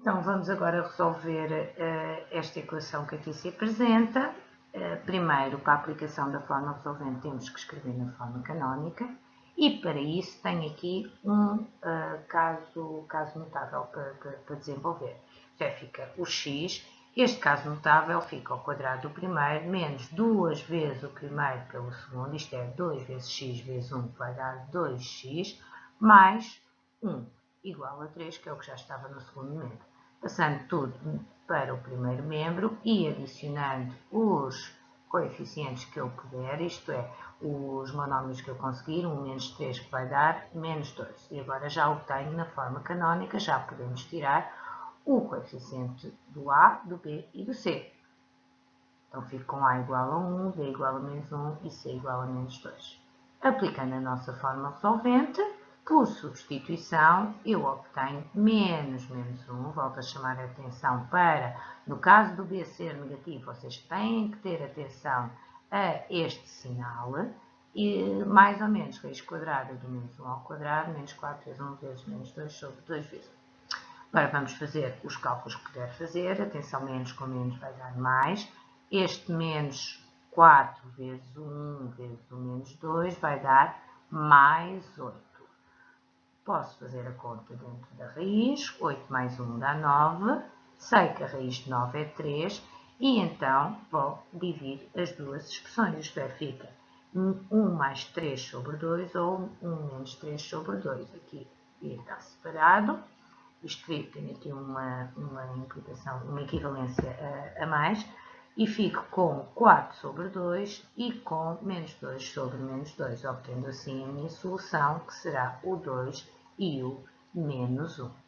Então, vamos agora resolver uh, esta equação que aqui se apresenta. Uh, primeiro, para a aplicação da forma resolvente, temos que escrever na forma canónica. E para isso, tenho aqui um uh, caso, caso notável para, para, para, desenvolver. Já fica o x. Este caso notável fica ao quadrado do primeiro, menos duas vezes o primeiro pelo segundo, isto é 2 vezes x vezes 1, que vai dar 2x, mais 1 igual a 3, que é o que já estava no segundo membro. Passando tudo para o primeiro membro e adicionando os coeficientes que eu puder, isto é, os monómios que eu conseguir, 1 menos 3 que vai dar menos 2. E agora já o tenho na forma canónica, já podemos tirar o coeficiente do A, do B e do C. Então fico com A igual a 1, B igual a menos 1 e C igual a menos 2. Aplicando a nossa forma resolvente, por substituição, eu obtenho menos menos 1. Volto a chamar a atenção para, no caso do B ser negativo, vocês têm que ter atenção a este sinal. E mais ou menos raiz quadrada do menos 1 ao quadrado, menos 4 vezes 1 vezes menos 2 sobre 2 vezes 1. Agora vamos fazer os cálculos que puder fazer. Atenção, menos com menos vai dar mais. Este menos 4 vezes 1 vezes o menos 2 vai dar mais 8. Posso fazer a conta dentro da raiz, 8 mais 1 dá 9, sei que a raiz de 9 é 3 e então vou dividir as duas expressões, isto é, fica 1 mais 3 sobre 2 ou 1 menos 3 sobre 2. Aqui está separado, isto tem aqui uma, uma implicação, uma equivalência a, a mais, e fico com 4 sobre 2 e com menos 2 sobre menos 2, obtendo assim a minha solução, que será o 2 e o menos 1.